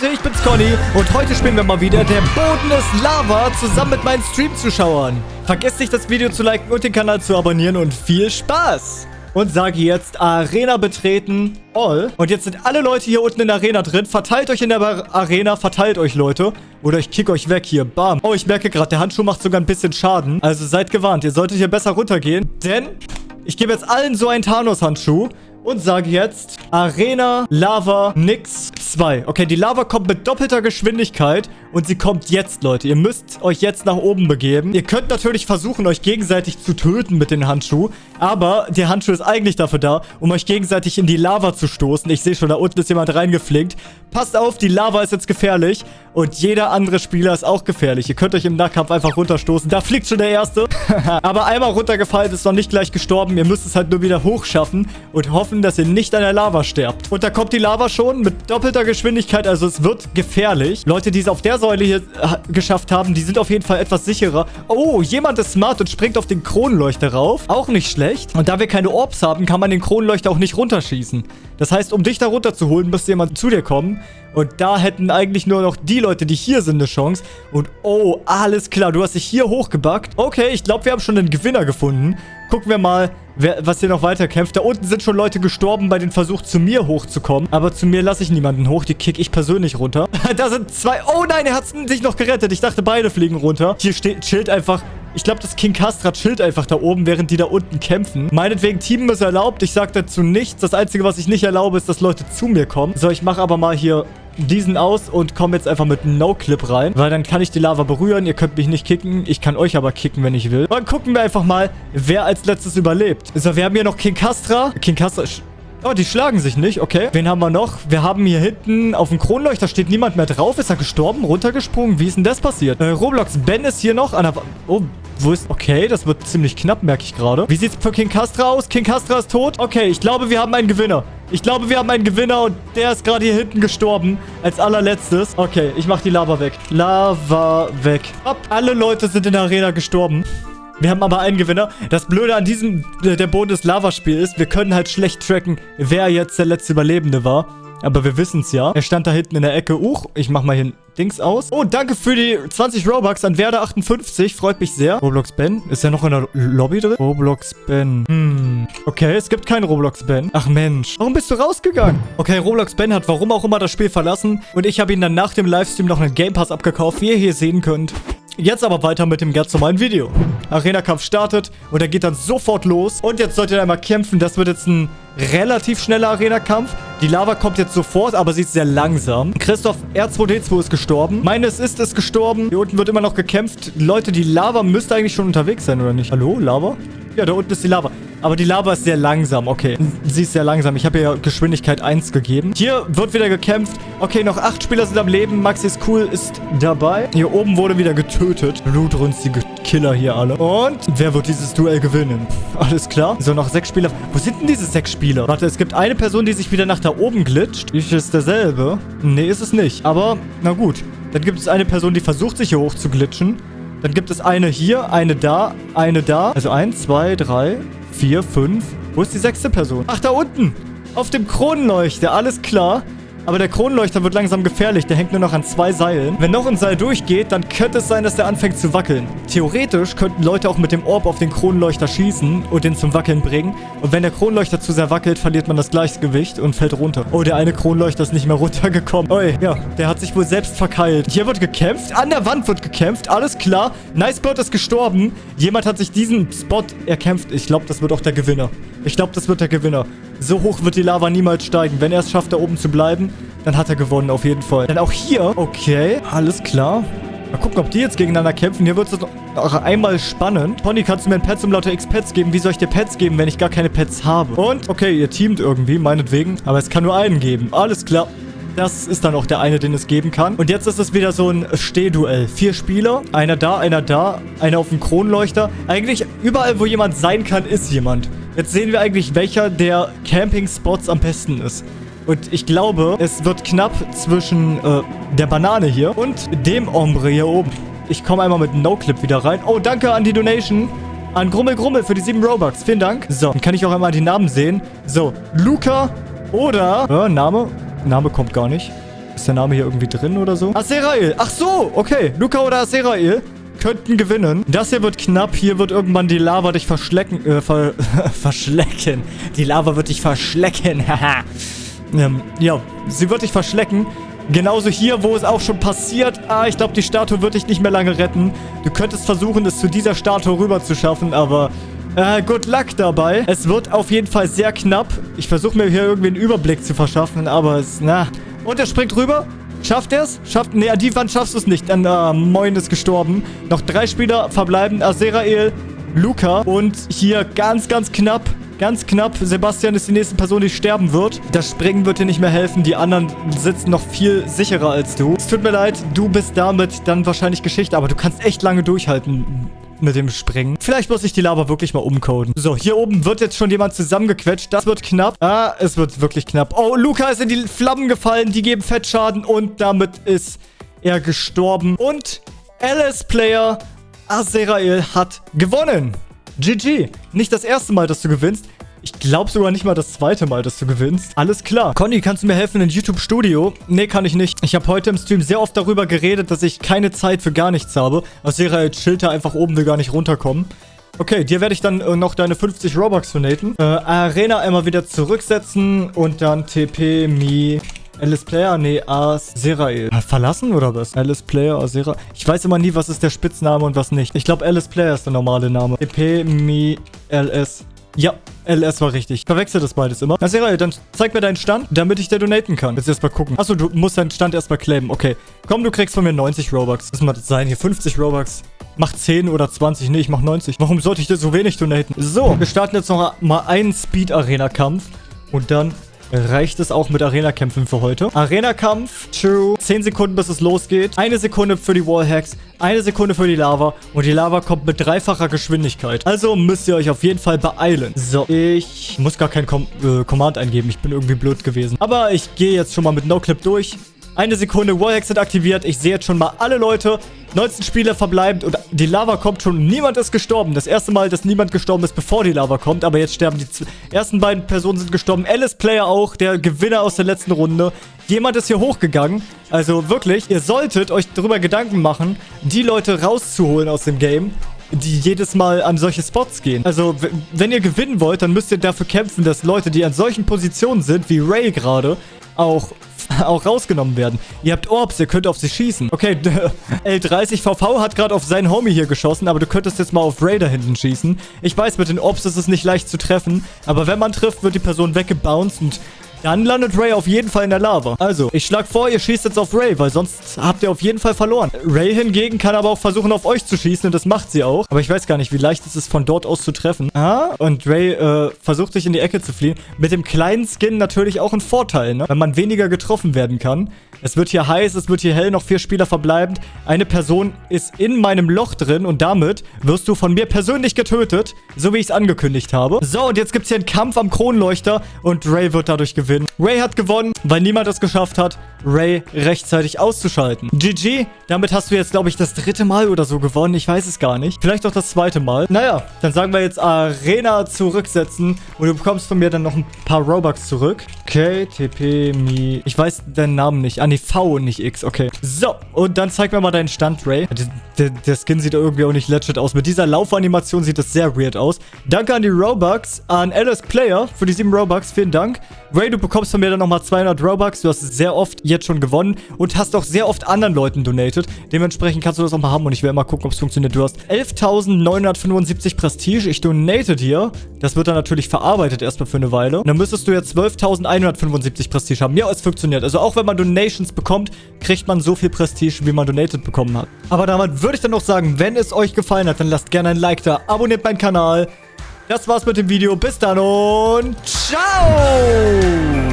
Leute, ich bin's Conny und heute spielen wir mal wieder Der Boden ist Lava zusammen mit meinen Stream-Zuschauern. Vergesst nicht, das Video zu liken und den Kanal zu abonnieren und viel Spaß! Und sage jetzt Arena betreten, all. Und jetzt sind alle Leute hier unten in der Arena drin. Verteilt euch in der Arena, verteilt euch, Leute. Oder ich kick euch weg hier, bam. Oh, ich merke gerade, der Handschuh macht sogar ein bisschen Schaden. Also seid gewarnt, ihr solltet hier besser runtergehen. Denn ich gebe jetzt allen so einen Thanos-Handschuh und sage jetzt Arena Lava Nix 2. Okay, die Lava kommt mit doppelter Geschwindigkeit und sie kommt jetzt, Leute. Ihr müsst euch jetzt nach oben begeben. Ihr könnt natürlich versuchen, euch gegenseitig zu töten mit dem Handschuh, aber der Handschuh ist eigentlich dafür da, um euch gegenseitig in die Lava zu stoßen. Ich sehe schon, da unten ist jemand reingeflinkt. Passt auf, die Lava ist jetzt gefährlich und jeder andere Spieler ist auch gefährlich. Ihr könnt euch im Nahkampf einfach runterstoßen. Da fliegt schon der Erste. aber einmal runtergefallen ist noch nicht gleich gestorben. Ihr müsst es halt nur wieder hochschaffen und hoffen, dass ihr nicht an der Lava sterbt. Und da kommt die Lava schon mit doppelter Geschwindigkeit. Also es wird gefährlich. Leute, die es auf der Säule hier geschafft haben, die sind auf jeden Fall etwas sicherer. Oh, jemand ist smart und springt auf den Kronenleuchter rauf. Auch nicht schlecht. Und da wir keine Orbs haben, kann man den Kronenleuchter auch nicht runterschießen. Das heißt, um dich da runterzuholen, müsste jemand zu dir kommen. Und da hätten eigentlich nur noch die Leute, die hier sind, eine Chance. Und oh, alles klar, du hast dich hier hochgebackt. Okay, ich glaube, wir haben schon einen Gewinner gefunden. Gucken wir mal, wer, was hier noch weiter kämpft. Da unten sind schon Leute gestorben bei dem Versuch, zu mir hochzukommen. Aber zu mir lasse ich niemanden hoch. Die kick ich persönlich runter. da sind zwei. Oh nein, er hat sich noch gerettet. Ich dachte, beide fliegen runter. Hier steht, chillt einfach ich glaube, das King Castra chillt einfach da oben, während die da unten kämpfen. Meinetwegen, Team ist erlaubt. Ich sage dazu nichts. Das Einzige, was ich nicht erlaube, ist, dass Leute zu mir kommen. So, ich mache aber mal hier diesen aus und komme jetzt einfach mit No-Clip rein, weil dann kann ich die Lava berühren. Ihr könnt mich nicht kicken. Ich kann euch aber kicken, wenn ich will. Dann gucken wir einfach mal, wer als letztes überlebt. So, wir haben hier noch King Castra. King Castra... Oh, die schlagen sich nicht. Okay. Wen haben wir noch? Wir haben hier hinten auf dem Kronleuchter steht niemand mehr drauf. Ist er gestorben? Runtergesprungen? Wie ist denn das passiert? Äh, Roblox Ben ist hier noch an der... Oh, wo ist... Okay, das wird ziemlich knapp, merke ich gerade. Wie sieht's für King Castra aus? King Castra ist tot? Okay, ich glaube, wir haben einen Gewinner. Ich glaube, wir haben einen Gewinner und der ist gerade hier hinten gestorben. Als allerletztes. Okay, ich mache die Lava weg. Lava weg. Ab. Alle Leute sind in der Arena gestorben. Wir haben aber einen Gewinner. Das Blöde an diesem, äh, der Boden des Lavaspiel ist, wir können halt schlecht tracken, wer jetzt der letzte Überlebende war. Aber wir wissen es ja. Er stand da hinten in der Ecke. Uch, ich mach mal ein Dings aus. Oh, danke für die 20 Robux an Werder58. Freut mich sehr. Roblox Ben. Ist er noch in der Lobby drin? Roblox Ben. Hm. Okay, es gibt keinen Roblox Ben. Ach Mensch. Warum bist du rausgegangen? Okay, Roblox Ben hat warum auch immer das Spiel verlassen. Und ich habe ihn dann nach dem Livestream noch einen Game Pass abgekauft, wie ihr hier sehen könnt. Jetzt aber weiter mit dem ganz normalen Video. Arena-Kampf startet und er geht dann sofort los. Und jetzt solltet ihr einmal kämpfen. Das wird jetzt ein relativ schneller Arena-Kampf. Die Lava kommt jetzt sofort, aber sie ist sehr langsam. Christoph R2D2 ist gestorben. Meines ist es gestorben. Hier unten wird immer noch gekämpft. Leute, die Lava müsste eigentlich schon unterwegs sein, oder nicht? Hallo, Lava? Ja, da unten ist die Lava. Aber die Lava ist sehr langsam. Okay, sie ist sehr langsam. Ich habe ihr Geschwindigkeit 1 gegeben. Hier wird wieder gekämpft. Okay, noch 8 Spieler sind am Leben. Maxi ist cool, ist dabei. Hier oben wurde wieder getötet. Blutrünstige Killer hier alle. Und wer wird dieses Duell gewinnen? Alles klar. So, noch 6 Spieler. Wo sind denn diese 6 Spieler? Warte, es gibt eine Person, die sich wieder nach da oben glitscht. Ist es derselbe? Nee, ist es nicht. Aber, na gut. Dann gibt es eine Person, die versucht, sich hier hoch zu glitschen. Dann gibt es eine hier, eine da, eine da. Also eins, zwei, drei, vier, fünf. Wo ist die sechste Person? Ach, da unten. Auf dem Kronenleuchter. Alles klar. Aber der Kronleuchter wird langsam gefährlich. Der hängt nur noch an zwei Seilen. Wenn noch ein Seil durchgeht, dann könnte es sein, dass der anfängt zu wackeln. Theoretisch könnten Leute auch mit dem Orb auf den Kronleuchter schießen und den zum Wackeln bringen. Und wenn der Kronleuchter zu sehr wackelt, verliert man das Gleichgewicht und fällt runter. Oh, der eine Kronleuchter ist nicht mehr runtergekommen. Oi, ja, der hat sich wohl selbst verkeilt. Hier wird gekämpft. An der Wand wird gekämpft. Alles klar. Nicebird ist gestorben. Jemand hat sich diesen Spot erkämpft. Ich glaube, das wird auch der Gewinner. Ich glaube, das wird der Gewinner. So hoch wird die Lava niemals steigen. Wenn er es schafft, da oben zu bleiben, dann hat er gewonnen auf jeden Fall. Dann auch hier. Okay, alles klar. Mal gucken, ob die jetzt gegeneinander kämpfen. Hier wird es noch einmal spannend. Pony, kannst du mir ein Pets um lauter X-Pets geben? Wie soll ich dir Pets geben, wenn ich gar keine Pets habe? Und, okay, ihr teamt irgendwie, meinetwegen. Aber es kann nur einen geben. Alles klar. Das ist dann auch der eine, den es geben kann. Und jetzt ist es wieder so ein Stehduell. Vier Spieler. Einer da, einer da. Einer auf dem Kronleuchter. Eigentlich überall, wo jemand sein kann, ist jemand. Jetzt sehen wir eigentlich, welcher der Camping-Spots am besten ist. Und ich glaube, es wird knapp zwischen äh, der Banane hier und dem Ombre hier oben. Ich komme einmal mit No-Clip wieder rein. Oh, danke an die Donation. An Grummel Grummel für die 7 Robux. Vielen Dank. So, dann kann ich auch einmal die Namen sehen. So, Luca oder... Äh, Name? Name kommt gar nicht. Ist der Name hier irgendwie drin oder so? Azerael. Ach so, okay. Luca oder Azerael könnten gewinnen. Das hier wird knapp. Hier wird irgendwann die Lava dich verschlecken. Äh, ver verschlecken. Die Lava wird dich verschlecken. Haha. ähm, ja, sie wird dich verschlecken. Genauso hier, wo es auch schon passiert. Ah, ich glaube, die Statue wird dich nicht mehr lange retten. Du könntest versuchen, es zu dieser Statue rüber zu schaffen, aber... Äh, good luck dabei. Es wird auf jeden Fall sehr knapp. Ich versuche mir hier irgendwie einen Überblick zu verschaffen, aber es... Na... Und er springt rüber. Schafft er es? Schafft... Nee, an die Wand schaffst du es nicht. Dann, äh, Moin ist gestorben. Noch drei Spieler verbleiben. Azerael, Luca und hier ganz, ganz knapp Ganz knapp. Sebastian ist die nächste Person, die sterben wird. Das Springen wird dir nicht mehr helfen. Die anderen sitzen noch viel sicherer als du. Es tut mir leid, du bist damit dann wahrscheinlich Geschichte. Aber du kannst echt lange durchhalten mit dem Springen. Vielleicht muss ich die Lava wirklich mal umcoden. So, hier oben wird jetzt schon jemand zusammengequetscht. Das wird knapp. Ah, es wird wirklich knapp. Oh, Luca ist in die Flammen gefallen. Die geben Fettschaden und damit ist er gestorben. Und LS-Player Azerael hat gewonnen. GG. Nicht das erste Mal, dass du gewinnst. Ich glaube sogar nicht mal das zweite Mal, dass du gewinnst. Alles klar. Conny, kannst du mir helfen in YouTube Studio? Nee, kann ich nicht. Ich habe heute im Stream sehr oft darüber geredet, dass ich keine Zeit für gar nichts habe. Aus ihrer Schilder einfach oben will gar nicht runterkommen. Okay, dir werde ich dann äh, noch deine 50 Robux donaten. Äh, Arena einmal wieder zurücksetzen und dann TP Mi Alice Player? Nee, Azerael. Verlassen oder was? Alice Player, Azera. Ich weiß immer nie, was ist der Spitzname und was nicht. Ich glaube, Alice Player ist der normale Name. EP, Mi, LS. Ja, LS war richtig. Verwechsel das beides immer. Azerael, dann zeig mir deinen Stand, damit ich dir donaten kann. Jetzt erstmal gucken. Achso, du musst deinen Stand erstmal claimen. Okay. Komm, du kriegst von mir 90 Robux. Was mal das sein? Hier 50 Robux. Mach 10 oder 20. Nee, ich mach 90. Warum sollte ich dir so wenig donaten? So, wir starten jetzt noch mal einen Speed-Arena-Kampf. Und dann reicht es auch mit Arena-Kämpfen für heute. Arena-Kampf, true. 10 Sekunden, bis es losgeht. Eine Sekunde für die Wallhacks. Eine Sekunde für die Lava. Und die Lava kommt mit dreifacher Geschwindigkeit. Also müsst ihr euch auf jeden Fall beeilen. So, ich muss gar kein Com äh, Command eingeben. Ich bin irgendwie blöd gewesen. Aber ich gehe jetzt schon mal mit No-Clip durch. Eine Sekunde, Wallhacks sind aktiviert. Ich sehe jetzt schon mal alle Leute. 19 Spieler verbleibend und die Lava kommt schon. Niemand ist gestorben. Das erste Mal, dass niemand gestorben ist, bevor die Lava kommt. Aber jetzt sterben die ersten beiden Personen sind gestorben. Alice Player auch, der Gewinner aus der letzten Runde. Jemand ist hier hochgegangen. Also wirklich, ihr solltet euch darüber Gedanken machen, die Leute rauszuholen aus dem Game die jedes Mal an solche Spots gehen. Also, wenn ihr gewinnen wollt, dann müsst ihr dafür kämpfen, dass Leute, die an solchen Positionen sind, wie Ray gerade, auch auch rausgenommen werden. Ihr habt Orbs, ihr könnt auf sie schießen. Okay, L30VV hat gerade auf seinen Homie hier geschossen, aber du könntest jetzt mal auf Raider hinten schießen. Ich weiß, mit den Orbs ist es nicht leicht zu treffen, aber wenn man trifft, wird die Person weggebounced und dann landet Ray auf jeden Fall in der Lava. Also, ich schlage vor, ihr schießt jetzt auf Ray, weil sonst habt ihr auf jeden Fall verloren. Ray hingegen kann aber auch versuchen, auf euch zu schießen und das macht sie auch. Aber ich weiß gar nicht, wie leicht es ist, von dort aus zu treffen. Ah, und Ray äh, versucht sich in die Ecke zu fliehen. Mit dem kleinen Skin natürlich auch ein Vorteil, ne? Weil man weniger getroffen werden kann. Es wird hier heiß, es wird hier hell, noch vier Spieler verbleibend. Eine Person ist in meinem Loch drin und damit wirst du von mir persönlich getötet, so wie ich es angekündigt habe. So, und jetzt gibt es hier einen Kampf am Kronleuchter und Ray wird dadurch gewinnen. Ray hat gewonnen, weil niemand es geschafft hat, Ray rechtzeitig auszuschalten. GG, damit hast du jetzt, glaube ich, das dritte Mal oder so gewonnen. Ich weiß es gar nicht. Vielleicht auch das zweite Mal. Naja, dann sagen wir jetzt Arena zurücksetzen und du bekommst von mir dann noch ein paar Robux zurück. Okay, TP, Mi. Ich weiß deinen Namen nicht. Ah, nee, V, nicht X. Okay. So, und dann zeig mir mal deinen Stand, Ray. Der, der Skin sieht irgendwie auch nicht legit aus. Mit dieser Laufanimation sieht das sehr weird aus. Danke an die Robux, an Alice Player für die 7 Robux. Vielen Dank. Ray, du bekommst von mir dann nochmal 200 Robux. Du hast sehr oft jetzt schon gewonnen und hast auch sehr oft anderen Leuten donated. Dementsprechend kannst du das auch mal haben und ich werde mal gucken, ob es funktioniert. Du hast 11.975 Prestige. Ich donate dir. Das wird dann natürlich verarbeitet erstmal für eine Weile. Und dann müsstest du jetzt 12.175 Prestige haben. Ja, es funktioniert. Also auch wenn man Donations bekommt, kriegt man so viel Prestige, wie man donated bekommen hat. Aber damit würde ich dann noch sagen, wenn es euch gefallen hat, dann lasst gerne ein Like da, abonniert meinen Kanal. Das war's mit dem Video. Bis dann und ciao!